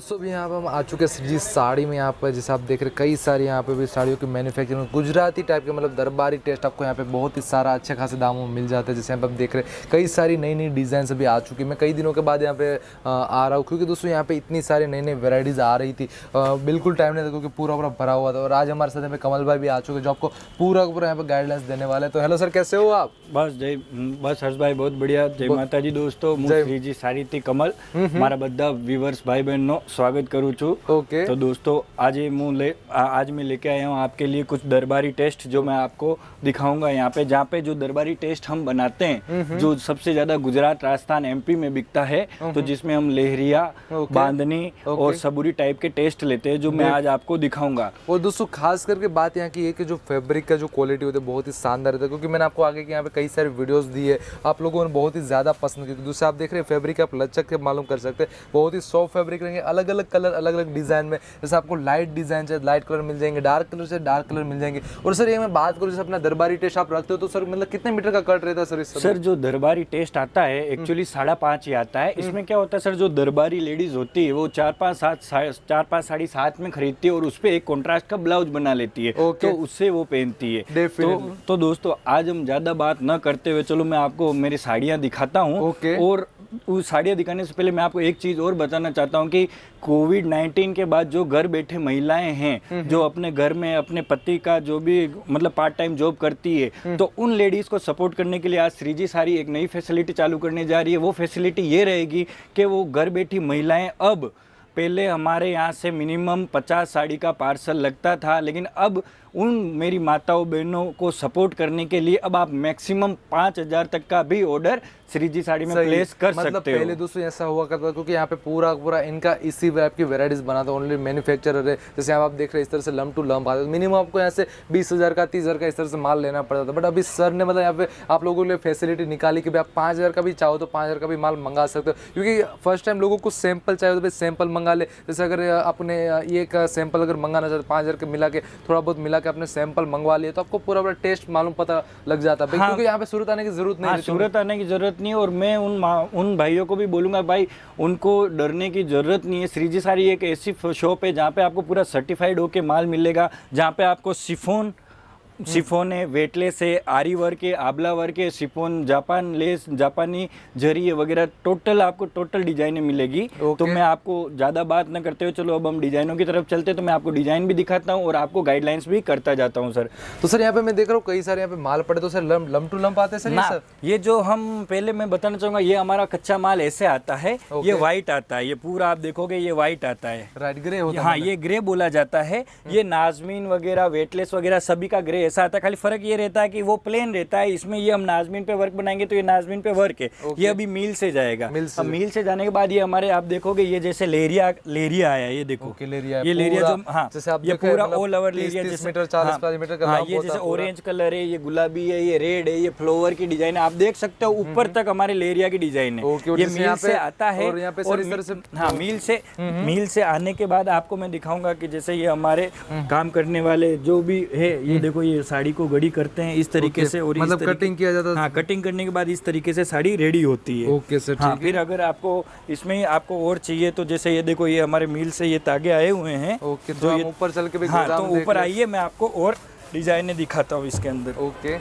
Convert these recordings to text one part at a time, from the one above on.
तो दोस्तों अभी यहाँ पे हम आ चुके हैं जी साड़ी में यहाँ पर जैसे आप देख रहे हैं कई सारी यहाँ पे भी साड़ियों की मैन्युफैक्चरिंग गुजराती टाइप के मतलब दरबारी टेस्ट आपको यहाँ पे बहुत ही सारा अच्छे खासे दामों में मिल जाता है जैसे यहाँ पे आप देख रहे हैं कई सारी नई नई डिज़ाइन अभी आ चुकी है मैं कई दिनों के बाद यहाँ पे आ, आ रहा हूँ क्योंकि दोस्तों यहाँ पे इतनी सारी नई नई वेराइटीज़ आ रही थी आ, बिल्कुल टाइम नहीं था क्योंकि पूरा पूरा भरा हुआ था और आज हमारे साथ यहाँ पे कमल भाई भी आ चुके हैं जो आपको पूरा पूरा यहाँ पे गाइडलाइंस देने वाले हैं तो हेलो सर कैसे हो आप બસ જય બસ હર્ષભાઈ બહુ બઢિયા જય માતાજી દોસ્તો હું શ્રીજી સારીથી કમલ મારા બધા વ્યુઅર્સ ભાઈ બહેનનો સ્વાગત કરું છું ओके तो दोस्तों आज ये मुँह ले आ- आज मैं लेके आया हूँ आपके लिए कुछ दरबारी टेस्ट जो मैं आपको दिखाऊंगा यहाँ पे जहाँ पे जो दरबारी टेस्ट हम बनाते हैं जो सबसे ज्यादा गुजरात राजस्थान एमपी में बिकता है तो जिसमें हम लेहरिया ओके। बांधनी और सबूरी टाइप के टेस्ट लेते हैं जो मैं आज आपको दिखाऊंगा और दोस्तों खास करके बात यहाँ की है कि जो फैब्रिक का जो क्वालिटी होती है बहुत ही शानदार रहता है क्योंकि मैंने आपको आगे के यहाँ पे कई सारे वीडियोस दिए आप लोगों ने बहुत ही ज़्यादा पसंद की दूसरा आप देख रहे हैं फैब्रिक आप लचक के मालूम कर सकते हैं बहुत ही सॉफ्ट फैब्रिक रहेंगे अलग अलग अलग कलर अलग अलग डिज़ाइन में। जैसे आपको लाइट डिज़ाइन चाहिए लाइट कलर मिल जाएँगे डार्क कलर से डार्क कलर मिल जाएँगे। और सर ये मैं बात करूँ जैसे अपना दरबारी टेस्ट आप रखते हो तो सर मतलब कितने मीटर का कट रहता है सर इस सर जो दरबारी टेस्ट आता है एक्चुअली साढ़ा पाँच ही आता है। इसमें क्या होता है सर जो दरबारी लेडीज़ होती है वो चार पाँच सात चार पाँच साड़ी साथ में खरीदती है और उस पर एक कॉन्ट्रास्ट का ब्लाउज बना लेती है. तो उससे वो पहनती है। तो, तो दोस्तों आज हम ज़्यादा बात न करते हुए चलो मैं आपको मेरी साड़ियाँ दिखाता हूँ. और उस साड़ियाँ दिखाने से पहले मैं आपको एक चीज़ और बताना चाहता हूँ कि कोविड 19 के बाद जो घर बैठे महिलाएँ हैं जो अपने घर में अपने पति का जो भी मतलब पार्ट टाइम जॉब करती है तो उन लेडीज़ को सपोर्ट करने के लिए आज श्रीजी सारी एक नई फैसिलिटी चालू करने जा रही है। वो फैसिलिटी ये रहेगी कि वो घर बैठी महिलाएँ अब पहले हमारे यहाँ से मिनिमम 50 साड़ी का पार्सल लगता था लेकिन अब उन मेरी माताओं बहनों को सपोर्ट करने के लिए अब आप मैक्सिमम पाँच हज़ार तक का भी ऑर्डर श्रीजी साड़ी में प्लेस कर मतलब सकते पहले दोस्तों ऐसा हुआ करता था क्योंकि यहाँ पे पूरा पूरा इनका इसी टाइप की वेराइटीज बनाता ओनली मैन्युफैक्चरर है जैसे आप देख रहे हैं इस तरह से लम टू लम आते मिनिमम आपको यहाँ से बीस हज़ार का तीस हज़ार का इस तरह से माल लेना पड़ता था। बट अभी सर ने मतलब यहाँ पे आप लोगों के लिए फैसिलिटी निकाली कि भाई आप पाँच हज़ार का भी चाहो तो पाँच हज़ार का भी माल मंगा सकते हो। क्योंकि फ़र्स्ट टाइम लोगों को सैंपल चाहिए तो भाई सैंपल मंगा ले। जैसे अगर अपने ये का सैंपल अगर मंगाना चाहते पाँच हज़ार के मिला के थोड़ा बहुत मिला के अपने सैंपल मंगवा लिए तो आपको पूरा पूरा टेस्ट मालूम पता लग जाता। है हाँ, क्योंकि यहाँ पे सूरत आने की ज़रूरत नहीं हाँ सूरत आने की ज़रूरत नहीं और मैं उन उन भाइयों को भी बोलूँगा भाई उनको डरने की ज़रूरत नहीं है। श्रीजी सारी एक ऐसी शॉप है जहाँ पे आपको पूरा सर्टिफाइड होके माल मिलेगा जहाँ पे आपको सिफोन सिफोन है वेटलेस है आरी वर्क है आबला वर्क है सिफोन जापान लेस जापानी जरी है वगैरह टोटल आपको टोटल डिजाइनें मिलेगी। तो Okay. मैं आपको ज़्यादा बात न करते हुए चलो अब हम डिजाइनों की तरफ़ चलते हैं तो मैं आपको डिज़ाइन भी दिखाता हूँ और आपको गाइडलाइंस भी करता जाता हूँ सर। तो सर यहाँ पे मैं देख रहा हूँ कई सारे यहाँ पे माल पड़े तो sir lump lump to lump आते हैं सर सर ये जो हम पहले मैं बताना चाहूँगा ये हमारा कच्चा माल ऐसे आता है. ये व्हाइट आता है ये पूरा आप देखोगे ये व्हाइट आता है। राइट ग्रे होता हाँ ये ग्रे बोला जाता है ये नाजमीन वगैरह वेटलेस वगैरह सभी का ग्रे ऐसा आता है खाली फ़र्क ये रहता है कि वो प्लेन रहता है इसमें ये हम नाजमीन पे वर्क बनाएँगे तो ये नाजमीन पे वर्क है। ये अभी मील से जाएगा। मील से। मील से जाने के बाद ये हमारे आप देखोगे ये जैसे लेरिया लेरिया आया ये देखो। लेरिया ये लेरिया जो हाँ जैसे ये पूरा मतलब ऑल ओवर लेरिया 30 जैसे मीटर, 40 हाँ, 50 मीटर का हाँ ये जैसे ऑरेंज कलर है ये गुलाबी है ये रेड है ये फ्लोवर की डिज़ाइन है। आप देख सकते हो ऊपर तक हमारे लेरिया की डिज़ाइन है। ये जैसे मील से आता है और हाँ मील से मील से आने के बाद आपको मैं दिखाऊँगा कि जैसे ये हमारे काम करने वाले जो भी है ये देखो ये साड़ी को गड़ी करते हैं इस तरीके से और मतलब कटिंग किया जाता है हाँ कटिंग करने के बाद इस तरीके से साड़ी रेडी होती है। ओके सर हाँ फिर अगर आपको इसमें आपको और चाहिए तो जैसे ये देखो ये हमारे मिल से ये तागे आए हुए हैं। ओके तो हम ऊपर चल के भी हाँ तो ऊपर आइए मैं आपको और डिजाइने दिखाता हूँ इसके अंदर। ओके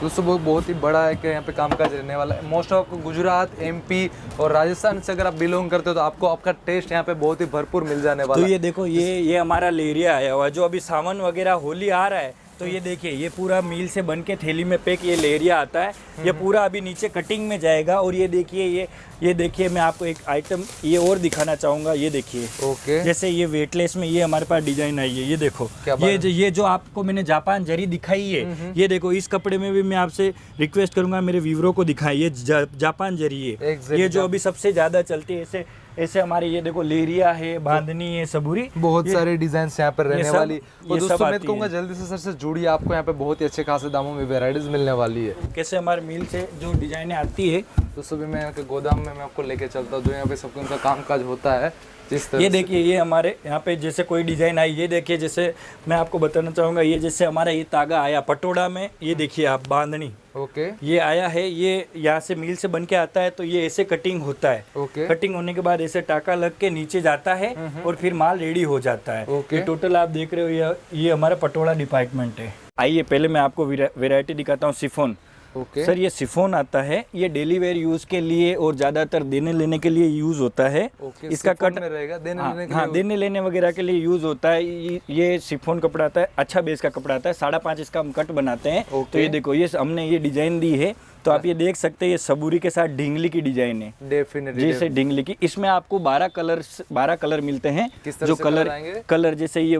दोस्तों बहुत बहुत ही बड़ा है कि यहाँ पे कामकाज रहने वाला है। मोस्ट ऑफ़ गुजरात एमपी और राजस्थान से अगर आप बिलोंग करते हो तो आपको आपका टेस्ट यहाँ पे बहुत ही भरपूर मिल जाने वाला तो ये देखो ये ये हमारा लेरिया आया हुआ है जो अभी सावन वगैरह होली आ रहा है तो ये देखिए ये पूरा मील से बन के थैली में पैक ये लेरिया आता है। ये पूरा अभी नीचे कटिंग में जाएगा और ये देखिए ये ये देखिए मैं आपको एक आइटम ये और दिखाना चाहूँगा। ये देखिए ओके। जैसे ये वेटलेस में ये हमारे पास डिज़ाइन आई है। ये देखो क्या ये जो ये जो आपको मैंने जापान जरी दिखाई है ये देखो इस कपड़े में भी मैं आपसे रिक्वेस्ट करूँगा मेरे व्यूवरों को दिखाई ये जापान जरी है। ये जो अभी सबसे ज़्यादा चलती है ऐसे ऐसे हमारे ये देखो लेरिया है बांधनी है सबूरी। बहुत सारे डिज़ाइन यहाँ पर रहने वाली। ये और दोस्तों मैं कहूँगा जल्दी से सर से जुड़िए आपको यहाँ पे बहुत ही अच्छे खासे दामों में वेराइटीज मिलने वाली है। कैसे हमारे मिल से जो डिजाइने आती है। दोस्तों भी मैं यहाँ के गोदाम में मैं आपको लेके चलता हूँ जो यहाँ पे सबको उनका काम काज होता है जिस तरह ये देखिए ये हमारे यहाँ पे जैसे कोई डिज़ाइन आई ये देखिए जैसे मैं आपको बताना चाहूँगा ये जैसे हमारा ये तागा आया पटोड़ा में ये देखिए आप बांधनी। ओके। ये आया है ये यहाँ से मिल से बन के आता है तो ये ऐसे कटिंग होता है। ओके। कटिंग होने के बाद ऐसे टाका लग के नीचे जाता है और फिर माल रेडी हो जाता है। ओके। टोटल आप देख रहे हो ये ये हमारा पटोड़ा डिपार्टमेंट है। आइए पहले मैं आपको वेरायटी दिखाता हूँ सिफोन ओके सर ये सिफोन आता है ये डेली वेयर यूज़ के लिए और ज़्यादातर देने लेने के लिए यूज़ होता है। ओके इसका कट में रहेगा देने हाँ, लेने के हाँ देने लेने वगैरह के लिए यूज़ होता है। ये सिफोन कपड़ा आता है अच्छा बेस का कपड़ा आता है साढ़ा पाँच इसका हम कट बनाते हैं। तो ये देखो ये हमने ये डिज़ाइन दी है। तो आप ये देख सकते हैं ये सबूरी के साथ ढींगली की डिज़ाइन है। डेफिनेटली जैसे ढींगली की इसमें आपको 12 कलर 12 कलर मिलते हैं जो कलर कलर जैसे ये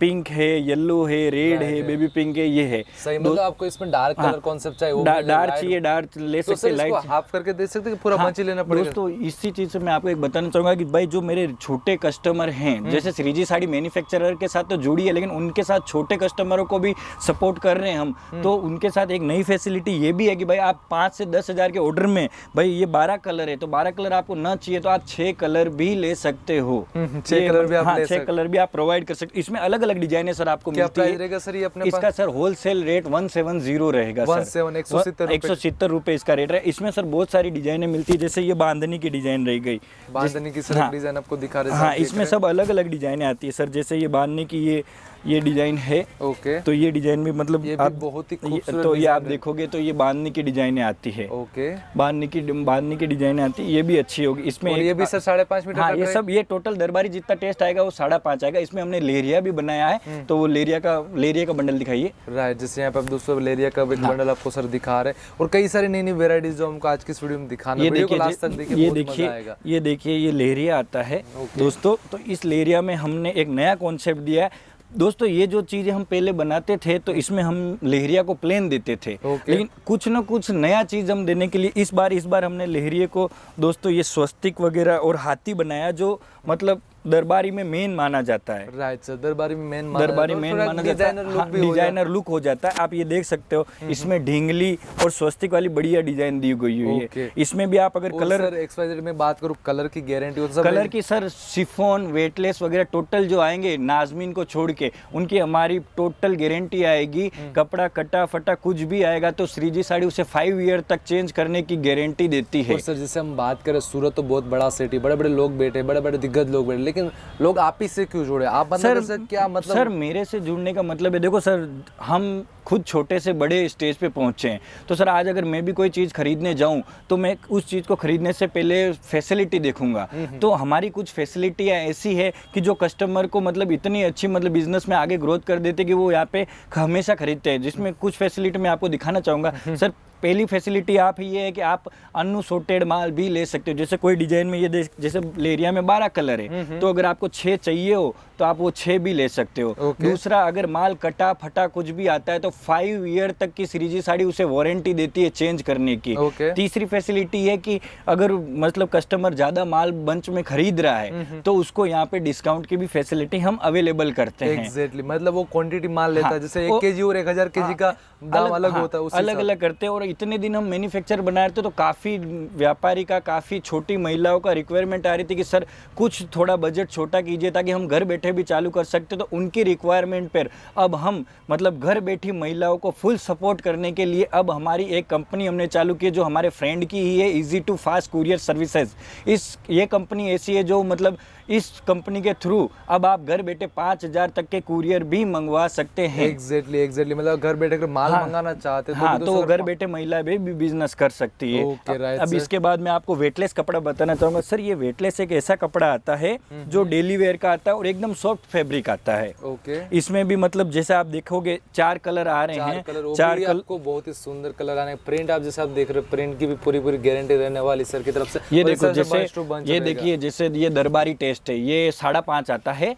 पिंक है येलो है रेड है बेबी पिंक है ये है। सही मतलब आपको इसमें डार्क। कलर कॉन्सेप्ट चाहिए डार्क चाहिए डार्क ले तो सकते लाइट इसको हाफ़ करके दे सकते हैं कि पूरा हाँ, मंच लेना पड़ेगा। दोस्तों इसी चीज़ से मैं आपको एक बताना चाहूँगा कि भाई जो मेरे छोटे कस्टमर हैं हम्म। जैसे श्रीजी साड़ी मैन्युफैक्चरर के साथ तो जुड़ी है लेकिन उनके साथ छोटे कस्टमरों को भी सपोर्ट कर रहे हैं हम हम्म। तो उनके साथ एक नई फैसिलिटी ये भी है कि भाई आप पाँच से दस हज़ार के ऑर्डर में भाई ये बारह कलर है तो बारह कलर आपको ना चाहिए तो आप छह कलर भी ले सकते हो। हम्म, छह ये- कलर भी आप हाँ, सकते- कलर भी आप प्रोवाइड कर सकते इसमें अलग अलग डिज़ाइन है सर आपको मिलती है। सर ये अपने इसका sir wholesale rate one seven zero रहेगा सर। 17, 170 रुपए। एक सौ सत्तर रुपए इसका रेट है। इसमें सर बहुत सारी डिजाइनें मिलती है जैसे ये बांधनी की डिज़ाइन रह गई। बांधनी की सर हाँ। डिज़ाइन आपको दिखा रहे हैं हाँ इसमें सब अलग अलग डिजाइनें आती है सर। जैसे ये बांधने की ये ये डिज़ाइन है। ओके। तो ये डिज़ाइन भी मतलब ये भी आप बहुत ही ये- तो ये आप देखोगे तो ये बांधने की डिजाइने आती है। ओके। बांधने की बांधने की डिजाइने आती है ये भी अच्छी होगी। इसमें ये भी सर साढ़े पाँच मीटर हाँ ये सब ये टोटल दरबारी जितना टेस्ट आएगा वो साढ़े पाँच आएगा। इसमें हमने लेरिया भी बनाया हम्म। है तो वो लेरिया का लेरिया का बंडल दिखाइए। राइट जैसे यहाँ पे आप दोस्तों लेरिया का एक हाँ। बंडल आपको सर दिखा रहे हैं। और कई सारी नई नई वेराइटीज जो हमको आज की वीडियो में दिखाना ये देखिए ये देखिए ये देखिए ये लेरिया आता है। दोस्तों तो इस लेरिया में हमने एक नया कॉन्सेप्ट दिया है। दोस्तों ये जो चीज़ें हम पहले बनाते थे तो इसमें हम लेहरिया को प्लेन देते थे okay. लेकिन कुछ ना कुछ नया चीज़ हम देने के लिए इस बार इस बार हमने लेहरिए को दोस्तों ये स्वस्तिक वगैरह और हाथी बनाया जो मतलब दरबारी में मेन माना जाता है। राइट सर दरबारी में मेन दरबारी मेन माना जाता है। डिज़ाइनर लुक हाँ, भी हो जाता डिज़ाइनर लुक हो जाता है। आप ये देख सकते हो इसमें ढींगली और स्वस्तिक वाली बढ़िया डिज़ाइन दी गई हुई है। इसमें भी आप अगर कलर एक्सवाइजेड में बात करूँ कलर की गारंटी हो तो कलर की सर सिफोन वेटलेस वगैरह टोटल जो आएँगे नाजमीन को छोड़ के उनकी हमारी टोटल गारंटी आएगी। हम्म। कपड़ा कटा फटा कुछ भी आएगा तो श्रीजी साड़ी उसे फाइव ईयर तक चेंज करने की गारंटी देती है। सर जैसे हम बात करें सूरत तो बहुत बड़ा सिटी बड़े बड़े लोग बैठे बड़े बड़े दिग्गज लोग बैठे लेकिन लोग आप ही से क्यों जुड़े? आप मतलब सर सर क्या मतलब सर मेरे से जुड़ने का मतलब है देखो सर हम खुद छोटे से बड़े स्टेज पे पहुँचे हैं। तो सर आज अगर मैं भी कोई चीज़ खरीदने जाऊँ तो मैं उस चीज़ को खरीदने से पहले फैसिलिटी देखूँगा। तो हमारी कुछ फैसिलिटियाँ ऐसी है कि जो कस्टमर को मतलब इतनी अच्छी मतलब बिज़नेस में आगे ग्रोथ कर देते कि वो यहाँ पे हमेशा खरीदते हैं। जिसमें कुछ फैसिलिटी मैं आपको दिखाना चाहूँगा। सर पहली फैसिलिटी आप ये है कि आप अनसोटेड माल भी ले सकते हो। जैसे कोई डिज़ाइन में ये जैसे लेरिया में बारह कलर है। तो अगर आपको छः चाहिए हो तो आप वो छः भी ले सकते हो। दूसरा अगर माल कटा फटा कुछ भी आता है तो फाइव ईयर तक की श्रीजी साड़ी उसे वारंटी देती है चेंज करने की। ओके। तीसरी फैसिलिटी है कि अगर मतलब कस्टमर ज़्यादा माल बंच में खरीद रहा है तो उसको यहाँ पे डिस्काउंट की भी फैसिलिटी हम अवेलेबल करते हैं। एग्जैक्टली मतलब वो क्वांटिटी माल लेता है हाँ, जैसे एक केजी और एक हज़ार केजी का दाम अलग हाँ, होता है अलग अलग करते हैं और इतने दिन हम मैन्युफैक्चर बना रहे थे तो काफ़ी व्यापारी का काफ़ी छोटी महिलाओं का रिक्वायरमेंट आ रही थी कि सर कुछ थोड़ा बजट छोटा कीजिए ताकि हम घर बैठे भी चालू कर सकते तो उनकी रिक्वायरमेंट पर अब हम मतलब घर बैठी महिलाओं को फुल सपोर्ट करने के लिए अब हमारी एक कंपनी हमने चालू की जो हमारे फ्रेंड की ही है easy to fast courier services इस, ये कंपनी ऐसी है जो मतलब इस कंपनी के थ्रू अब आप घर बैठे पाँच हज़ार तक के कुरियर भी मंगवा सकते हैं। एग्जैक्टली एग्जैक्टली मतलब घर बैठे अगर माल हाँ। मंगाना चाहते हैं हाँ भी तो वो सर घर बैठे महिला भी, भी बिज़नेस कर सकती है। ओके, अब- right, अब sir. इसके बाद मैं आपको वेटलेस कपड़ा बताना चाहूँगा। सर ये वेटलेस एक ऐसा कपड़ा आता है हम्म, जो डेली वेयर का आता है और एकदम सॉफ्ट फेब्रिक आता है। ओके इसमें भी मतलब जैसे आप देखोगे चार कलर आ रहे हैं। चार कलर आपको बहुत ही सुंदर कलर आने प्रिंट आप जैसे आप देख रहे हो प्रिंट की भी पूरी पूरी गारंटी रहने वाली सर की तरफ़ से। ये देखो जैसे ये देखिए जैसे ये दरबारी टेस्ट है ये साढ़ा पाँच आता है।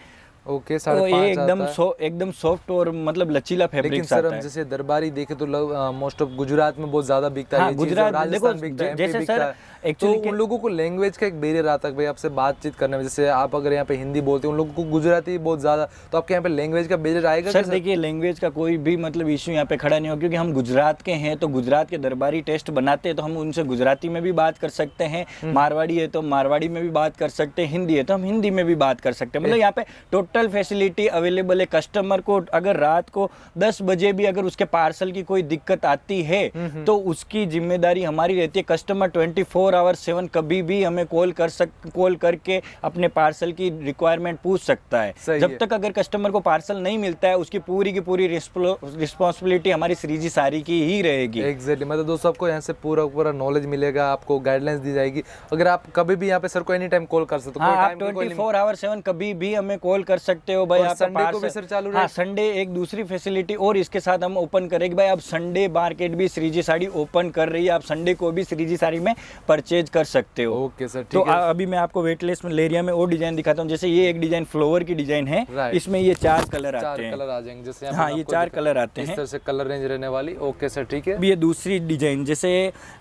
ओके तो ये एकदम सो एकदम सॉफ्ट और मतलब लचीला फैब्रिक लेकिन सर हम जैसे दरबारी देखे तो मोस्ट ऑफ़ गुजरात में बहुत ज़्यादा बिकता है। हाँ, गुजरात- देखो, जैसे सर, है। तो उन लोगों को लैंग्वेज का एक बैरियर आता है भाई आपसे बातचीत करने में जैसे आप अगर यहाँ पे हिंदी बोलते हैं उन लोगों को गुजराती बहुत ज़्यादा तो आपके यहाँ पे लैंग्वेज का बैरियर आएगा सर देखिए लैंग्वेज का कोई भी मतलब इश्यू यहाँ पे खड़ा नहीं हो क्योंकि हम गुजरात के हैं तो गुजरात के दरबारी टेस्ट बनाते हैं तो हम उनसे गुजराती में भी बात कर सकते हैं। हम्म। मारवाड़ी है तो मारवाड़ी में भी बात कर सकते हैं। हिंदी है तो हम हिंदी में भी बात कर सकते हैं। मतलब यहाँ पे टोटल फैसिलिटी अवेलेबल है। कस्टमर को अगर रात को 10 बजे भी अगर उसके पार्सल की कोई दिक्कत आती है हम्म, तो उसकी ज़िम्मेदारी हमारी रहती है। कस्टमर 24 फोर आवर सेवन कभी भी हमें कॉल कर सक कॉल करके अपने पार्सल की रिक्वायरमेंट पूछ सकता है। जब है। तक अगर कस्टमर को पार्सल नहीं मिलता है उसकी पूरी की पूरी रिस्पॉन्सिबिलिटी हमारी श्रीजी सारी की ही रहेगी। एग्जैक्टली मतलब दोस्तों आपको यहाँ से पूरा पूरा नॉलेज मिलेगा आपको गाइडलाइंस दी जाएगी। अगर आप कभी भी यहाँ पे सर को एनी टाइम कॉल कर सकते हो हाँ आप ट्वेंटी फोर आवर सेवन कभी भी हमें कॉल कर सकते हो भाई Sunday को भी सर चालू हाँ संडे एक दूसरी फैसिलिटी और इसके साथ हम ओपन करेंगे भाई आप संडे मार्केट भी श्रीजी साड़ी ओपन कर रही है आप संडे को भी श्रीजी साड़ी में परचेज कर सकते हो। ओके सर तो है। आ- अभी मैं आपको वेटलेस में लेरिया में और डिज़ाइन दिखाता हूँ। जैसे ये एक डिज़ाइन फ्लोवर की डिज़ाइन है इसमें ये चार कलर चार आते हैं। कलर आ जाएँगे जैसे हाँ ये चार कलर आते इस हैं। से कलर रेंज रहने वाली। ओके सर ठीक है। अभी ये दूसरी डिज़ाइन जैसे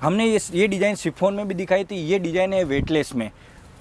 हमने ये डिज़ाइन सिफोन में भी दिखाई थी ये डिज़ाइन है वेटलेस में।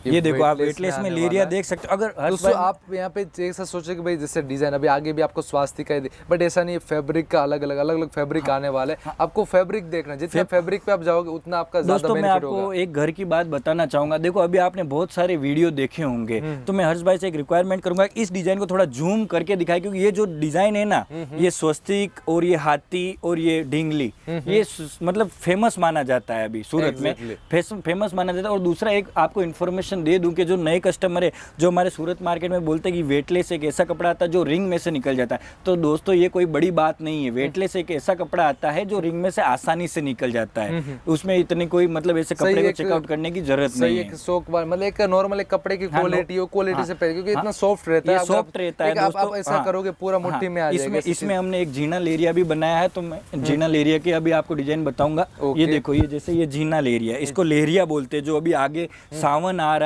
ये देखो आप वेटलेस में लेरिया देख सकते हो। अगर दोस्तों आप यहाँ पे एक साथ सोचे कि भाई जैसे डिज़ाइन अभी आगे भी आपको स्वास्थ्य का बट ऐसा नहीं फैब्रिक का अलग अलग अलग अलग फैब्रिक हाँ। आने वाले हैं। आपको फैब्रिक देखना है। जितना फैब्रिक पे आप जाओगे उतना आपका दोस्तों मैं आपको एक घर की बात बताना चाहूँगा। देखो अभी आपने बहुत सारे वीडियो देखे होंगे। हम्म। तो मैं हर्ष भाई से एक रिक्वायरमेंट करूँगा इस डिज़ाइन को थोड़ा जूम करके दिखाए क्योंकि ये जो डिज़ाइन है ना हम्म, ये स्वस्तिक और ये हाथी और ये ढींगली हम्म, ये मतलब फ़ेमस माना जाता है अभी सूरत में। फ़ेमस माना जाता है। और दूसरा एक आपको इन्फॉर्मेशन दे दूँ कि जो नए कस्टमर है जो हमारे सूरत मार्केट में बोलते हैं कि वेटलेस एक ऐसा कपड़ा आता है जो रिंग में से निकल जाता है। तो दोस्तों ये कोई बड़ी बात नहीं है। वेटलेस एक ऐसा कपड़ा आता है जो रिंग में से आसानी से निकल जाता है। उसमें इतनी कोई मतलब ऐसे कपड़े को चेकआउट करने की ज़रूरत नहीं है। शौक मतलब एक नॉर्मल एक कपड़े की हाँ, क्वालिटी हो क्वालिटी हाँ, से पहले क्योंकि इतना हाँ, सॉफ्ट रहता है। सॉफ्ट रहता है आप- ऐसा हाँ, करोगे पूरा मुट्ठी हाँ, में आ इसमें इसमें हमने एक जीना लेरिया भी बनाया है तो मैं जीना लेरिया की अभी आपको डिज़ाइन बताऊँगा। ये देखो ये जैसे ये जीना लेरिया इसको लेरिया बोलते हैं जो अभी आगे सावन आ रहा है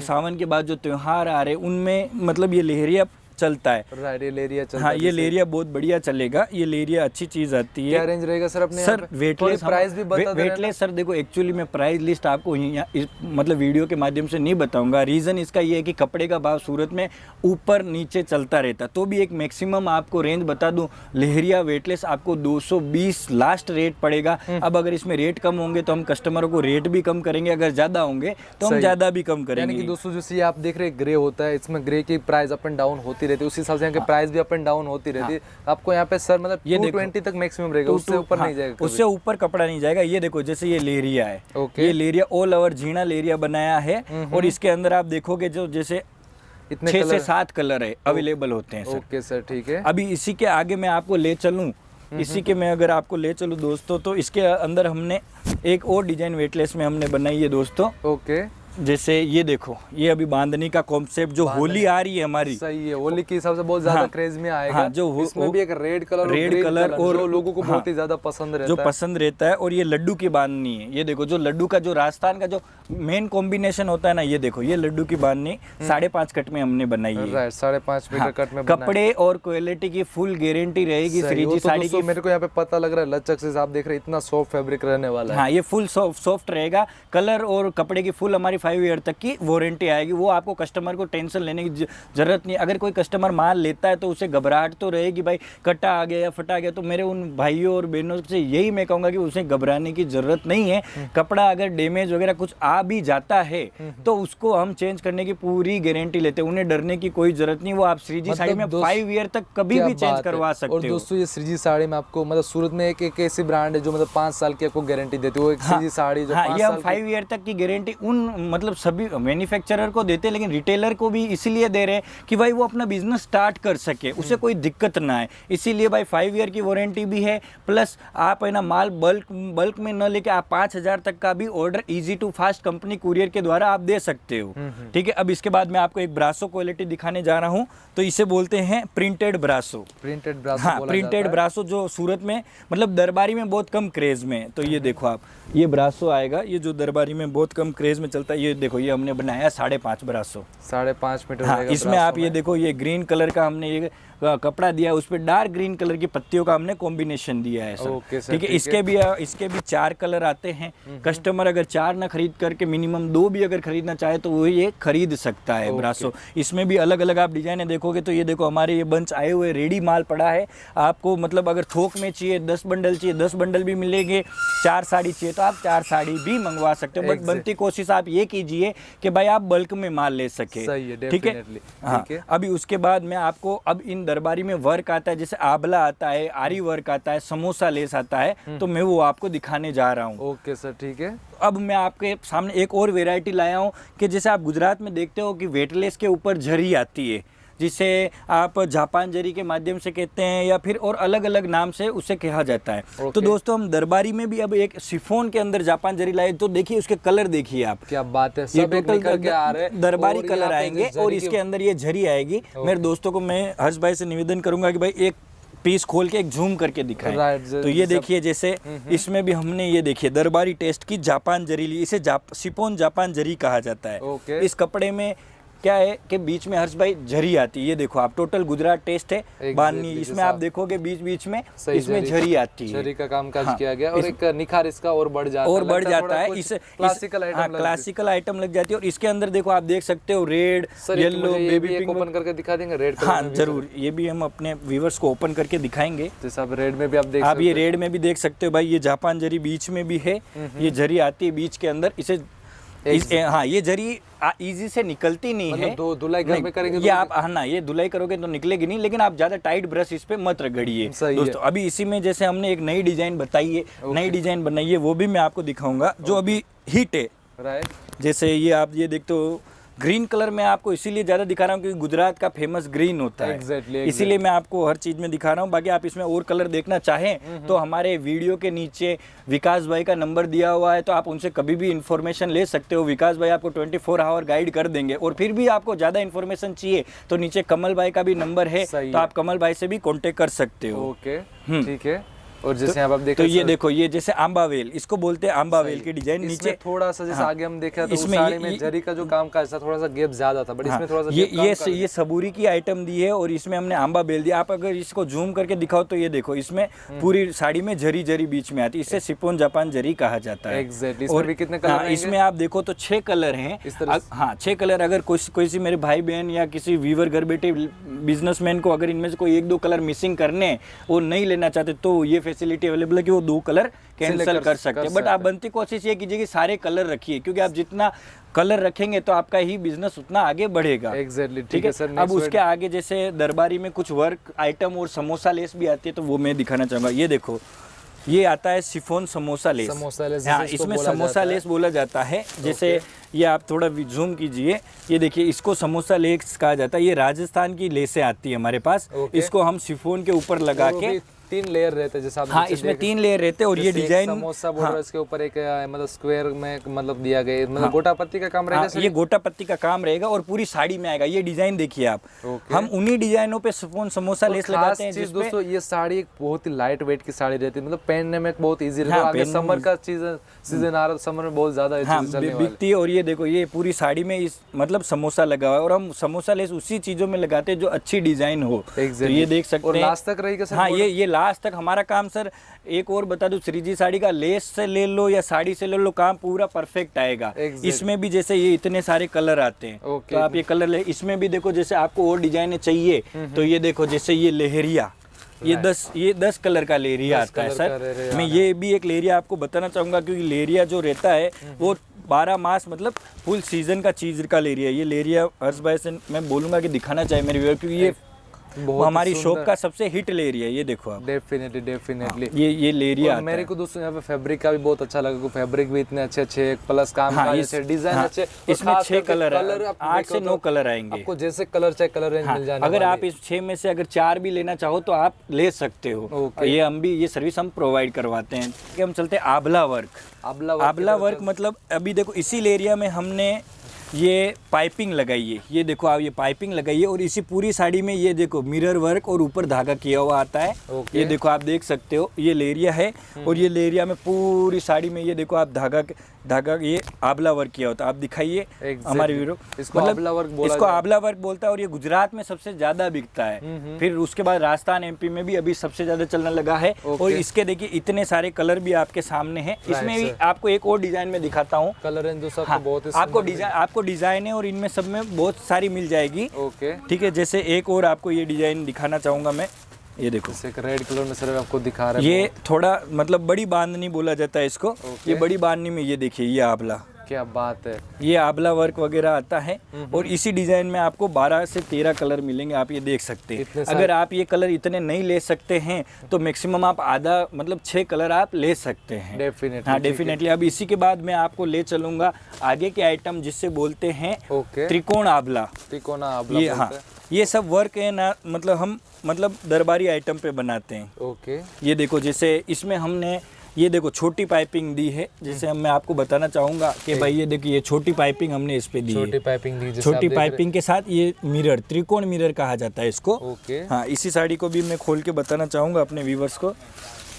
सावन के बाद जो त्यौहार आ रहे हैं उनमें मतलब ये लेरिया चलता है। राइट ये लेरिया चलता हाँ ये लेरिया बहुत बढ़िया चलेगा। ये लेरिया अच्छी चीज़ आती है। क्या रेंज रहेगा सर अपने सर वेटलेस प्राइस भी बता वेटलेस सर देखो एक्चुअली मैं प्राइस लिस्ट आपको इस मतलब वीडियो के माध्यम से नहीं बताऊँगा। रीज़न इसका ये है कि कपड़े का भाव सूरत में ऊपर नीचे चलता रहता। तो भी एक मैक्सिमम आपको रेंज बता दूँ। लहरिया वेटलेस आपको 220 लास्ट रेट पड़ेगा। हम्म। अब अगर इसमें रेट कम होंगे तो हम कस्टमरों को रेट भी कम करेंगे। अगर ज़्यादा होंगे तो हम ज़्यादा भी कम यानी करेंगे। कि दोस्तों जैसे आप देख रहे ग्रे होता है। इसमें ग्रे की प्राइस अप एंड डाउन होती रहती है। उसी हिसाब से यहाँ के प्राइस भी अप एंड डाउन होती रहती है। आपको यहाँ पे सर मतलब हाँ। ये ट्वेंटी तक मैक्सिमम रहेगा। उससे ऊपर हाँ, नहीं जाएगा उससे ऊपर कपड़ा नहीं जाएगा। ये देखो जैसे ये लेरिया है। ये लेरिया ऑल ओवर झीणा लेरिया बनाया है। और इसके अंदर आप देखोगे जो जैसे इतने छह से सात कलर है अवेलेबल होते हैं सर ओके सर ठीक है। अभी इसी के आगे मैं आपको ले चलूँ। इसी के मैं अगर आपको ले चलूँ दोस्तों तो इसके अंदर हमने एक और डिज़ाइन वेटलेस में हमने बनाई है दोस्तों। ओके। जैसे ये देखो ये अभी बांधनी का कॉन्सेप्ट जो होली आ रही है हमारी। सही है होली के हिसाब से बहुत ज़्यादा हाँ, क्रेज में आएगा। हाँ, जो इसमें भी एक रेड कलर रेड कलर और- जो लोगों को हाँ, बहुत ही ज़्यादा पसंद जो रहता है। पसंद रहता है और ये लड्डू की बांधनी है। ये देखो जो लड्डू का जो राजस्थान का जो मेन कॉम्बिनेशन होता है ना ये देखो ये लड्डू की बांधनी साढ़े पाँच कट में हमने बनाई है। साढ़े पाँच मीटर हाँ, कट में कपड़े और क्वालिटी की फुल गारंटी रहेगी वो श्रीजी तो साड़ी की मेरे को यहाँ पे पता लग रहा है लचक से आप देख रहे हैं इतना सॉफ्ट फेब्रिक रहने वाला है। हाँ ये फुल सॉफ्ट रहेगा। कलर और कपड़े की फुल हमारी फाइव ईयर तक की वारंटी आएगी। वो आपको कस्टमर को टेंशन लेने की ज़रूरत नहीं अगर कोई कस्टमर माल लेता है तो उसे घबराहट तो रहेगी भाई कटा आ गया या फटा गया तो मेरे उन भाइयों और बहनों से यही मैं कहूँगा कि उसे घबराने की ज़रूरत नहीं है। हम्म। कपड़ा अगर डैमेज वगैरह कुछ आ भी जाता है तो उसको हम चेंज करने की पूरी गारंटी लेते हैं। उन्हें डरने की कोई ज़रूरत नहीं। वो आप श्रीजी मतलब साड़ी में फाइव ईयर तक कभी भी चेंज करवा सकते हो। दोस्तों ये श्रीजी साड़ी में आपको मतलब सूरत में एक एक ऐसी ब्रांड है जो मतलब पाँच साल की आपको गारंटी देती है। वो एक श्रीजी साड़ी जो हाँ ये हम फाइव ईयर तक की गारंटी उन मतलब सभी मैन्युफैक्चरर को देते हैं लेकिन रिटेलर को भी इसीलिए दे रहे हैं कि भाई वो अपना बिज़नेस स्टार्ट कर सके। हम्म। उसे कोई दिक्कत ना आए। इसीलिए भाई फाइव ईयर की वारंटी भी है प्लस आप है ना माल बल्क बल्क में न लेके आप पाँच हज़ार तक का भी order easy to fast company courier के द्वारा आप दे सकते हो। हम्म, ठीक है अब इसके बाद मैं आपको एक ब्रासो क्वालिटी दिखाने जा रहा हूँ। तो इसे बोलते हैं प्रिंटेड ब्रासो प्रिंटेड ब्रासो हाँ प्रिंटेड ब्रासो जो सूरत में मतलब दरबारी में बहुत कम क्रेज में। तो ये देखो आप ये ब्रासो आएगा ये जो दरबारी में बहुत कम क्रेज में चलता है ये देखो ये हमने बनाया साढ़े पाँच बरासो। साढ़े पाँच मीटर हाँ इसमें आप ये देखो ये ग्रीन कलर का हमने ये कपड़ा दिया है उस पर डार्क ग्रीन कलर की पत्तियों का हमने कॉम्बिनेशन दिया है सर ठीक है इसके भी इसके भी चार कलर आते हैं। कस्टमर अगर चार ना खरीद करके मिनिमम दो भी अगर खरीदना चाहे तो वो ये खरीद सकता है ब्रासो इसमें भी अलग अलग आप डिज़ाइन देखोगे तो ये देखो हमारे ये बंच आए हुए रेडी माल पड़ा है। आपको मतलब अगर थोक में चाहिए दस बंडल चाहिए दस बंडल भी मिलेंगे चार साड़ी चाहिए तो आप चार साड़ी भी मंगवा सकते हो। बट बनती कोशिश आप ये कीजिए कि भाई आप बल्क में माल ले सके। ठीक है? हाँ अभी उसके बाद में आपको अब इन दरबारी में वर्क आता है जैसे आबला आता है आरी वर्क आता है समोसा लेस आता हम्म। है तो मैं वो आपको दिखाने जा रहा हूँ। ओके सर ठीक है। अब मैं आपके सामने एक और वेराइटी लाया हूँ कि जैसे आप गुजरात में देखते हो कि वेटलेस के ऊपर झरी आती है। जिसे आप जापान जरी के माध्यम से कहते हैं या फिर और अलग अलग नाम से उसे कहा जाता है। तो दोस्तों हम दरबारी में भी अब एक सिफोन के अंदर जापान जरी लाए तो देखिए उसके कलर देखिए आप। क्या बात है सब एक निकल के आ रहे हैं दरबारी कलर आएँगे और इसके अंदर ये झरी आएगी। मेरे दोस्तों को मैं हर्ष भाई से निवेदन करूँगा कि भाई एक पीस खोल के एक झूम करके दिखाएँ। Right, तो ये देखिए जैसे इसमें भी हमने ये देखिए दरबारी टेस्ट की जापान जरी ली इसे जाप, सिपोन जापान जरी कहा जाता है। Okay. इस कपड़े में क्या है कि बीच में हर्ष भाई झरी आती है? ये देखो आप टोटल गुजरात टेस्ट है। Exactly, बानी जैसे इसमें आप देखोगे बीच बीच में इसमें झरी आती है। झरी का काम काज हाँ, किया गया और एक निखार इसका और बढ़ जाता और बढ़ जाता है। इस क्लासिकल आइटम लग क्लासिकल आइटम लग जाती है और इसके अंदर देखो आप देख सकते हो रेड येलो ये बेबी पिंक ओपन करके दिखा देंगे रेड हाँ ज़रूर। ये भी हम अपने व्यूवर्स को ओपन करके दिखाएँगे। जैसे आप रेड में भी आप देख आप ये रेड में भी देख सकते हो भाई ये जापान जरी बीच में भी है। ये जरी आती है बीच के अंदर। इसे इस, ए, हाँ ये जरी इजी से निकलती नहीं मतलब है। दो- धुलाई घर में करेंगे ये तो- आप हाँ ना ये धुलाई करोगे तो निकलेगी नहीं लेकिन आप ज़्यादा टाइट ब्रश इस पे मत रगड़िए। है। दोस्तों अभी इसी में जैसे हमने एक नई डिज़ाइन बताई है नई डिज़ाइन बनाई है वो भी मैं आपको दिखाऊँगा जो अभी हिट है। जैसे ये आप ये देखते हो ग्रीन कलर में आपको इसीलिए ज़्यादा दिखा रहा हूँ क्योंकि गुजरात का फ़ेमस ग्रीन होता है। Exactly, इसीलिए मैं आपको हर चीज़ में दिखा रहा हूँ। बाकी आप इसमें और कलर देखना चाहें हम्म, तो हमारे वीडियो के नीचे विकास भाई का नंबर दिया हुआ है तो आप उनसे कभी भी इन्फॉर्मेशन ले सकते हो। विकास भाई आपको 24 फोर आवर गाइड कर देंगे और फिर भी आपको ज़्यादा इन्फॉर्मेशन चाहिए तो नीचे कमल भाई का भी नंबर है तो आप कमल भाई से भी कॉन्टेक्ट कर सकते हो। Okay hmm. ठीक है। और जैसे पे आप देख तो ये देखो ये जैसे आंबा वेल इसको बोलते हैं आंबा वेल की डिज़ाइन। नीचे थोड़ा सा जैसे हाँ, आगे हम देखा तो इसमें साड़ी में जरी का जो काम काज था थोड़ा सा गैप ज़्यादा था बट हाँ, इसमें थोड़ा सा ये ये ये सबूरी की आइटम दी है और इसमें हमने आंबा बेल दिया आप अगर इसको जूम करके दिखाओ तो ये देखो इसमें हम्म। पूरी साड़ी में जरी जरी बीच में आती है। इससे सिपोन जापान जरी कहा जाता है। Exactly, इसमें भी कितने colour हाँ, इसमें आप देखो तो छह कलर हैं। इस हाँ छह कलर अगर कोई कोई मेरे भाई बहन या किसी वीवर घर बैठे बिजनेसमैन को अगर इनमें से कोई एक दो कलर मिसिंग करने वो नहीं लेना चाहते तो ये फैसिलिटी अवेलेबल है कि वो दो कलर कैंसिल कर- सकते हैं। बट आप बनती कोशिश ये कीजिए कि सारे कलर रखिए क्योंकि आप जितना कलर रखेंगे तो आपका ही बिज़नेस उतना आगे बढ़ेगा। Exactly, ठीक है सर, अब उसके आगे जैसे दरबारी में कुछ वर्क आइटम और समोसा लेस भी आती है तो वो मैं दिखाना चाहूँगा। ये देखो ये आता है chiffon samosa lace. Samosa lace, हाँ इसमें समोसा। लेस बोला जाता है। जैसे ये आप थोड़ा जूम कीजिए। ये देखिए इसको समोसा लेस कहा जाता है। ये राजस्थान की लेसें आती है हमारे पास. इसको हम सिफोन के ऊपर लगा के तीन लेयर रहते हैं जैसे आप हाँ इसमें तीन लेयर रहते हैं और ये डिज़ाइन समोसा बोल रहा है इसके ऊपर एक मतलब स्क्वायर में मतलब दिया गया मतलब हाँ, गोटा पत्ती का काम रहेगा हाँ, ये गोटा पत्ती का काम रहेगा और पूरी साड़ी में आएगा। ये डिज़ाइन देखिए आप। हम उन्हीं डिजाइनों पे सिफोन समोसा लेस लगाते हैं चीज़ दोस्तों ये साड़ी एक बहुत ही लाइट वेट की साड़ी रहती है। मतलब पहनने में बहुत ईजी रहता है। हाँ, समर का सीज़न सीज़न आ रहा है समर में बहुत ज़्यादा हाँ चीज़ें बिकती है और ये देखो ये पूरी साड़ी में इस मतलब समोसा लगा हुआ है और हम समोसा लेस उसी चीज़ों में लगाते हैं जो अच्छी डिज़ाइन हो। तो ये देख सकते हैं। लास्ट तक रहेगा हाँ ये ये लास्ट तक हमारा काम सर एक और बता दूँ श्रीजी साड़ी का लेस से ले लो या साड़ी से ले लो काम पूरा परफेक्ट आएगा। Exactly. इसमें भी जैसे ये इतने सारे कलर आते हैं। Okay. तो आप ये कलर ले इसमें भी देखो जैसे आपको और डिजाइने चाहिए तो ये देखो जैसे ये लहरिया ये दस ये दस कलर का लेरिया आता है सर। मैं ये भी एक लेरिया आपको बताना चाहूँगा क्योंकि लेरिया जो रहता है वो बारह मास मतलब फुल सीज़न का चीज़ का लेरिया ये लेरिया हर्ष भाई से मैं बोलूँगा कि दिखाना चाहिए मेरे व्यूअर क्योंकि ये बहुत हमारी शॉप का सबसे हिट लेरिया है ये देखो आप। डेफिनेटली डेफिनेटली ये ये लेरिया और आता मेरे को दोस्तों यहाँ पे फैब्रिक का भी बहुत अच्छा लगा फैब्रिक भी इतने अच्छे अच्छे प्लस काम हाँ, इस- डिज़ाइन हाँ, अच्छे इसमें छह कलर है। आठ से तो नौ कलर आएँगे। आपको जैसे कलर चाहे कलर रेंज हाँ, मिल जाने अगर आप इस छह में से अगर चार भी लेना चाहो तो आप ले सकते हो। ये हम भी ये सर्विस हम प्रोवाइड करवाते हैं। हम चलते हैं आबला वर्क आबला आबला वर्क मतलब अभी देखो इसी एरिया में हमने ये पाइपिंग लगाइए ये देखो आप ये पाइपिंग लगाइए और इसी पूरी साड़ी में ये देखो मिरर वर्क और ऊपर धागा किया हुआ आता है। ये देखो आप देख सकते हो ये लेरिया है और ये लेरिया में पूरी साड़ी में ये देखो आप धागा धागा ये आबला वर्क किया होता है। आप दिखाइए Exactly. हमारे वीडियो इसको आबला वर्क बोला इसको आबला वर्क बोलता है और ये गुजरात में सबसे ज़्यादा बिकता है। फिर उसके बाद राजस्थान एमपी में भी अभी सबसे ज़्यादा चलने लगा है। और इसके देखिए इतने सारे कलर भी आपके सामने है। इसमें भी आपको एक और डिज़ाइन में दिखाता हूँ। कलर एंड सब हाँ, बहुत ही आपको डिज़ाइन आपको डिज़ाइन है और इनमें सब में बहुत सारी मिल जाएगी। ओके ठीक है जैसे एक और आपको ये डिज़ाइन दिखाना चाहूँगा मैं। ये देखो। एक रेड कलर में सर आपको दिखा रहा है ये थोड़ा मतलब बड़ी बांधनी बोला जाता है इसको। ये बड़ी बांधनी में ये देखिए ये आबला क्या बात है। ये आबला वर्क वगैरह आता है और इसी डिज़ाइन में आपको 12 से 13 कलर मिलेंगे आप ये देख सकते हैं। अगर आप ये कलर इतने नहीं ले सकते हैं तो मैक्सिमम आप आधा मतलब छः कलर आप ले सकते हैं। डेफिनेटली हाँ डेफिनेटली अब इसी के बाद मैं आपको ले चलूँगा आगे के आइटम जिससे बोलते हैं त्रिकोण आबला। त्रिकोण आबला ये हाँ ये सब वर्क है ना मतलब हम मतलब दरबारी आइटम पे बनाते हैं। ओके ये देखो जैसे इसमें हमने ये देखो छोटी पाइपिंग दी है जैसे हम मैं आपको बताना चाहूँगा कि भाई ये देखिए ये छोटी पाइपिंग हमने इस पे दी छोटी है। पाइपिंग दी छोटी पाइपिंग के साथ ये मिरर त्रिकोण मिरर कहा जाता है इसको। ओके। हाँ इसी साड़ी को भी मैं खोल के बताना चाहूँगा अपने व्यूवर्स को।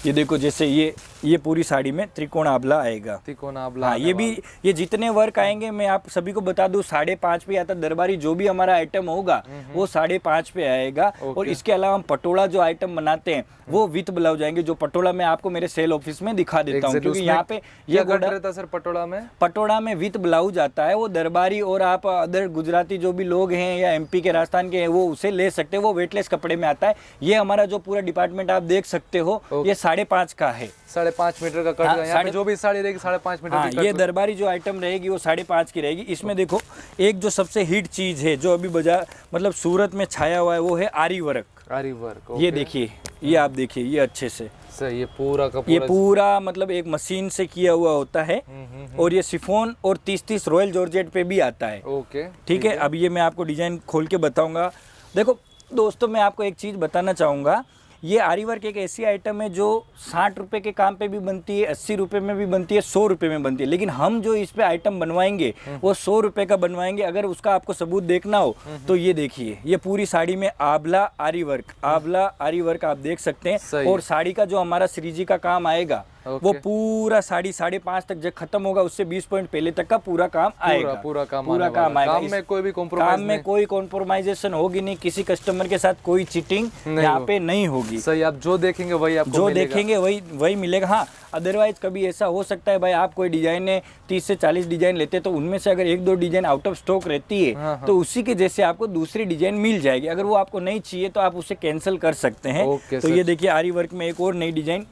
ये देखो जैसे ये ये पूरी साड़ी में त्रिकोण आबला आएगा। त्रिकोण आबला हाँ ये भी ये जितने वर्क आएँगे मैं आप सभी को बता दूँ साढ़े पाँच पे आता दरबारी जो भी हमारा आइटम होगा वो साढ़े पाँच पे आएगा। और इसके अलावा हम पटोला जो आइटम बनाते हैं वो विथ ब्लाउज आएँगे जो पटोला मैं आपको मेरे सेल ऑफ़िस में दिखा देता हूँ क्योंकि यहाँ पे ये रहता सर पटोला में? पटोड़ा में विथ ब्लाउज आता है वो दरबारी और आप अदर गुजराती जो भी लोग हैं या एमपी के राजस्थान के हैं वो उसे ले सकते हैं वो वेटलेस कपड़े में आता है। ये हमारा जो पूरा डिपार्टमेंट आप देख सकते हो ये साढ़े पाँच का है। साढ़े पाँच मीटर का कट हाँ, यहाँ पे जो भी साड़ी रहेगी साढ़े पाँच मीटर हाँ ये दरबारी जो आइटम रहेगी वो साढ़े पाँच की रहेगी। इसमें देखो एक जो सबसे हिट चीज़ है जो अभी बाज़ार मतलब सूरत में छाया हुआ है वो है आरी वर्क। आरी वर्क ये देखिए ये आप देखिए ये अच्छे से। ये पूरा का ये पूरा मतलब एक मशीन से किया हुआ होता है। हम्म, हम्म, और ये सिफोन और तीस तीस रॉयल जॉर्जेट पे भी आता है। ओके ठीक है अब ये मैं आपको डिज़ाइन खोल के बताऊँगा। देखो दोस्तों मैं आपको एक चीज़ बताना चाहूँगा। ये आरी वर्क एक ऐसी आइटम है जो साठ रुपये के काम पे भी बनती है अस्सी रुपये में भी बनती है सौ रुपये में बनती है। लेकिन हम जो इस पे आइटम बनवाएँगे वो सौ रुपये का बनवाएँगे। अगर उसका आपको सबूत देखना हो तो ये देखिए ये पूरी साड़ी में आबला आरी वर्क आबला आरी वर्क आप देख सकते हैं। और साड़ी का जो हमारा श्रीजी का काम आएगा वो पूरा साढ़े साढ़े पाँच तक जब खत्म होगा उससे बीस पॉइंट पहले तक का पूरा काम आएगा। पूरा काम पूरा काम आएगा। काम में कोई भी काम में। कोई कॉम्प्रोमाइजेशन होगी नहीं किसी कस्टमर के साथ कोई चीटिंग यहाँ पे नहीं होगी। सही आप जो देखेंगे वही आपको जो देखेंगे वही वही मिलेगा। हाँ अदरवाइज़ कभी ऐसा हो सकता है भाई आप कोई डिज़ाइन है तीस से चालीस डिज़ाइन लेते तो उनमें से अगर एक दो डिज़ाइन आउट ऑफ़ स्टॉक रहती है हाँ, हाँ। तो उसी के जैसे आपको दूसरी डिज़ाइन मिल जाएगी। अगर वो आपको नहीं चाहिए तो आप उसे कैंसिल कर सकते हैं। तो ये देखिए आरी वर्क में एक और नई डिज़ाइन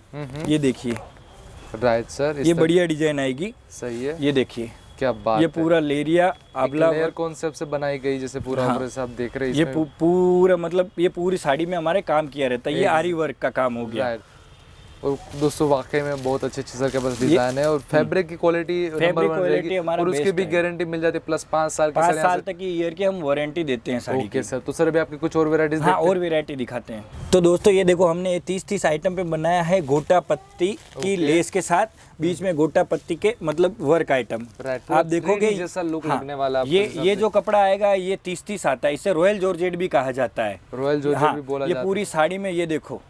ये देखिए। राइट सर ये बढ़िया डिज़ाइन आएगी। सही है। ये देखिए क्या बात ये पूरा लेरिया आबला लेयर कॉन्सेप्ट से बनाई गई जैसे पूरा हाँ। आप देख रहे हैं ये पूरा मतलब ये पूरी साड़ी में हमारे काम किया रहता है। ये आरी वर्क का काम हो गया। और दोस्तों वाकई में बहुत अच्छे अच्छे सर के पास डिज़ाइन है और फैब्रिक की क्वालिटी नंबर वन रहेगी हमारा और उसकी भी गारंटी मिल जाती है प्लस पाँच साल की पाँच साल तक की ईयर की हम वारंटी देते हैं साड़ी ओके सर तो सर अभी आपकी कुछ और वेराइटीज हाँ और वैरायटी दिखाते हैं। तो दोस्तों ये देखो हमने तीस तीस आइटम पे बनाया है गोटा पत्ती की लेस के साथ। बीच में गोटा पत्ती के मतलब वर्क आइटम आप देखोगे जैसा लुक हाँ, लगने वाला ये ये जो कपड़ा आएगा ये तीस तीस आता है। इसे रॉयल जॉर्जेट भी कहा जाता है। रॉयल जो हाँ, भी बोला ये पूरी साड़ी में ये देखो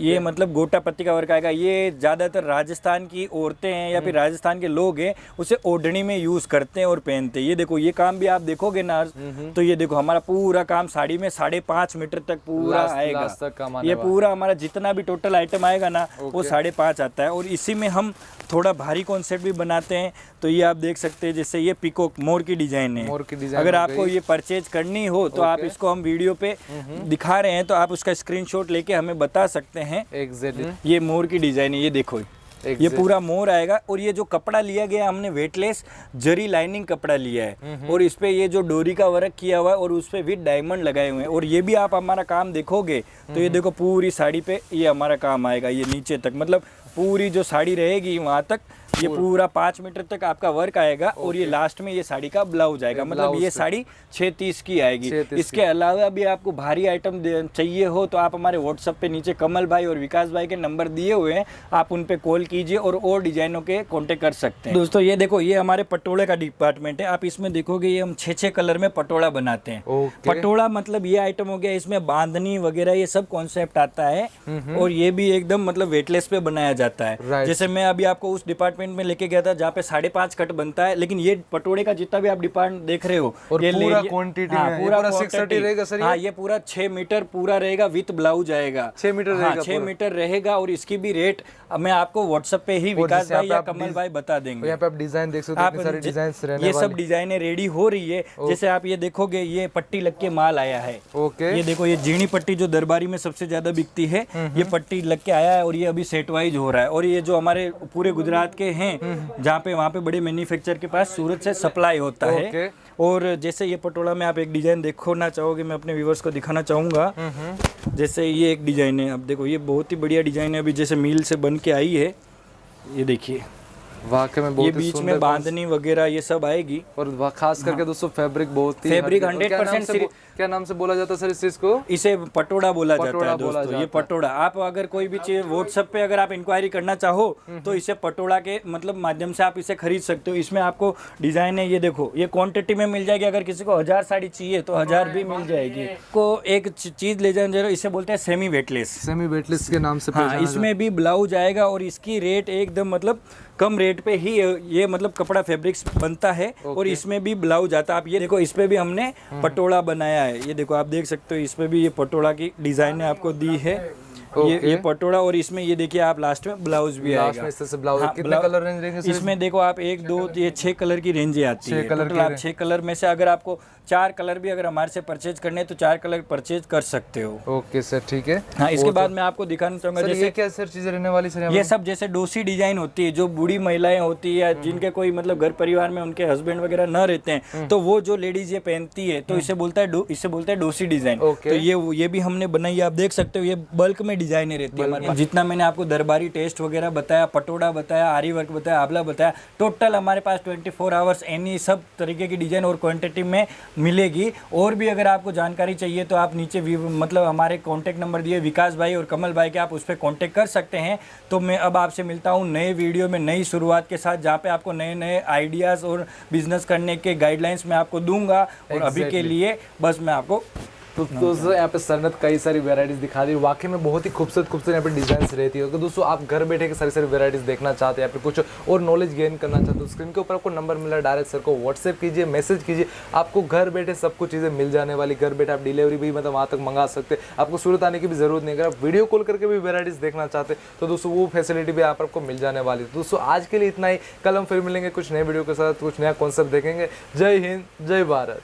ये मतलब गोटा पत्ती का वर्क आएगा। ये ज़्यादातर राजस्थान की औरतें हैं या हम्म। फिर राजस्थान के लोग हैं उसे ओढ़नी में यूज़ करते हैं और पहनते हैं। ये देखो ये काम भी आप देखोगे ना हम्म, तो ये देखो हमारा पूरा काम साड़ी में साढ़े पाँच मीटर तक पूरा आएगा। तक ये पूरा हमारा जितना भी टोटल आइटम आएगा ना वो साढ़े पाँच आता है। और इसी में हम थोड़ा भारी कॉन्सेप्ट भी बनाते हैं तो ये आप देख सकते हैं जैसे ये पिकोक मोर की डिज़ाइन है। मोर की डिज़ाइन अगर आपको ये परचेज करनी हो तो आप इसको हम वीडियो पे दिखा रहे हैं तो आप उसका स्क्रीनशॉट लेके हमें बता सकते हैं। एग्जैक्टली ये मोर की डिज़ाइन है ये देखो। ये पूरा मोर आएगा और ये जो कपड़ा लिया गया हमने वेटलेस जरी लाइनिंग कपड़ा लिया है। और इस पे ये जो डोरी का वर्क किया हुआ है और उस पे विद डायमंड लगाए हुए हैं। और ये भी आप हमारा काम देखोगे तो ये देखो पूरी साड़ी पे ये हमारा काम आएगा ये नीचे तक। मतलब पूरी जो साड़ी रहेगी वहाँ तक ये पूरा। पाँच मीटर तक आपका वर्क आएगा और ये लास्ट में ये साड़ी का ब्लाउज आएगा। मतलब ये साड़ी छः तीस की आएगी। इसके अलावा भी आपको भारी आइटम चाहिए हो तो आप हमारे व्हाट्सएप पे नीचे कमल भाई और विकास भाई के नंबर दिए हुए हैं। आप उन पे कॉल कीजिए और और डिजाइनों के कांटेक्ट कर सकते हैं। दोस्तों ये देखो ये हमारे पटोड़े का डिपार्टमेंट है। आप इसमें देखोगे ये हम छः छः कलर में पटोड़ा बनाते हैं। पटोड़ा मतलब ये आइटम हो गया इसमें बांधनी वगैरह ये सब कॉन्सेप्ट आता है। और ये भी एकदम मतलब वेटलेस पे बनाया जाता है। Right. जैसे मैं अभी आपको उस डिपार्टमेंट में लेके गया था जहाँ पे साढ़े पाँच कट बनता है लेकिन ये पटोड़े का जितना भी आप डिपार्ट देख रहे हो और ये पूरा quantity हाँ, पूरा पूरा 630 quantity। रहेगा सर हाँ ये पूरा छः मीटर पूरा रहेगा विथ ब्लाउज आएगा। 6 मीटर हाँ छः मीटर रहेगा और इसकी भी रेट मैं आपको व्हाट्सएप पे ही विकास भाई या कमल भाई बता देंगे। यहाँ पे आप डिज़ाइन देख सकते हो ये सब डिजाइने रेडी हो रही है जैसे आप ये देखोगे ये पट्टी लग के माल आया है। ओके। ये देखो ये जीणी पट्टी जो दरबारी में सबसे ज़्यादा बिकती है ये पट्टी लग के आया है और ये अभी सेट वाइज हो रहा है। और ये जो हमारे पूरे गुजरात के हैं जहाँ पे वहाँ पे बड़े मैन्युफैक्चर के पास सूरत से सप्लाई होता है। और जैसे ये पटोला में आप एक डिज़ाइन देखो ना चाहोगे मैं अपने व्यूवर्स को दिखाना चाहूँगा। जैसे ये एक डिज़ाइन है। अब देखो ये बहुत ही बढ़िया डिज़ाइन है। अभी जैसे मील से बन के आई है ये देखिए। वाकई में बहुत ही बीच में बांधनी वगैरह ये सब आएगी। और खास करके दोस्तों फैब्रिक बहुत ही फैब्रिक हल्की- और क्या 100% नाम से बो- क्या नाम से बोला जाता है सर इस चीज़ को? इसे पटोड़ा बोला जाता है दोस्तों ये जाता है। पटोड़ा। आप अगर कोई भी चीज़ व्हाट्सएप पे अगर आप इंक्वायरी करना चाहो तो इसे पटोड़ा के मतलब माध्यम से आप इसे खरीद सकते हो। इसमें आपको डिज़ाइन है ये देखो ये क्वांटिटी में मिल जाएगी। अगर किसी को हज़ार साड़ी चाहिए तो हज़ार भी मिल जाएगी। को एक चीज़ ले जाए इसे बोलते हैं सेमी वेटलेस सेमी वेटलेस के नाम से हाँ इसमें भी ब्लाउज आएगा और इसकी रेट एकदम मतलब कम रेट पे ही ये मतलब कपड़ा फैब्रिक्स बनता है और इसमें भी ब्लाउज आता है। आप ये देखो इस पे भी हमने पटोला बनाया है। ये देखो आप देख सकते हो इसमें भी ये पटोला की डिज़ाइन आपको दी है। ये ये पटोड़ा और इसमें ये देखिए आप लास्ट में ब्लाउज भी लास्ट आएगा। ब्लाउज हाँ, कितने कलर रेंज रहेंगे इसमें देखो आप एक दो ये छह कलर की रेंज आती छह है। कलर टोटल आप छह कलर में से अगर आपको चार कलर भी अगर हमारे से परचेज करने हैं तो चार कलर परचेज कर सकते हो। ओके सर ठीक है। हाँ इसके बाद मैं आपको दिखाना चाहूँगा जैसे ये क्या सर चीज़ें रहने वाली सर ये सब जैसे डोसी डिज़ाइन होती है जो बूढ़ी महिलाएँ होती है या जिनके कोई मतलब घर परिवार में उनके हस्बैंड वगैरह न रहते हैं तो वो जो लेडीज़ ये पहनती है तो इसे बोलता है इसे बोलता है डोसी डिज़ाइन। तो ये ये भी हमने बनाई आप देख सकते हो ये बल्क में डिज़ाइन रहती है हमारे जितना मैंने आपको दरबारी टेस्ट वगैरह बताया पटोड़ा बताया आरी वर्क बताया आबला बताया टोटल हमारे पास 24 फोर आवर्स एनी सब तरीके की डिज़ाइन और क्वांटिटी में मिलेगी। और भी अगर आपको जानकारी चाहिए तो आप नीचे मतलब हमारे कॉन्टैक्ट नंबर दिए विकास भाई और कमल भाई के आप उस पर कॉन्टैक्ट कर सकते हैं। तो मैं अब आपसे मिलता हूँ नए वीडियो में नई शुरुआत के साथ जहाँ पर आपको नए नए आइडियाज़ और बिज़नेस करने के गाइडलाइंस मैं आपको दूँगा। और अभी के लिए बस मैं आपको तो दोस्तों यहाँ पे सर ने तो कई सारी वेराइटीज दिखा दी। वाकई में बहुत ही खूबसूरत खूबसूरत यहाँ पे डिज़ाइन रहती है। तो दोस्तों आप घर बैठे के सारी सारी वेराइटीज देखना चाहते हैं या फिर कुछ और नॉलेज गेन करना चाहते हो स्क्रीन के ऊपर आपको नंबर मिला डायरेक्ट सर को। व्हाट्सएप कीजिए मैसेज कीजिए। आपको घर बैठे सब कुछ चीज़ें मिल जाने वाली। घर बैठे आप डिलीवरी भी मतलब वहाँ तक मंगा सकते हैं। आपको सूरत आने की भी ज़रूरत नहीं अगर आप वीडियो कॉल करके भी वेराइटीज देखना चाहते तो दोस्तों वो फैसिलिटी भी आप आपको मिल जाने वाली है। तो दोस्तों आज के लिए इतना ही। कल हम फिर मिलेंगे कुछ नए वीडियो के साथ कुछ नया कॉन्सेप्ट देखेंगे। जय हिंद जय भारत।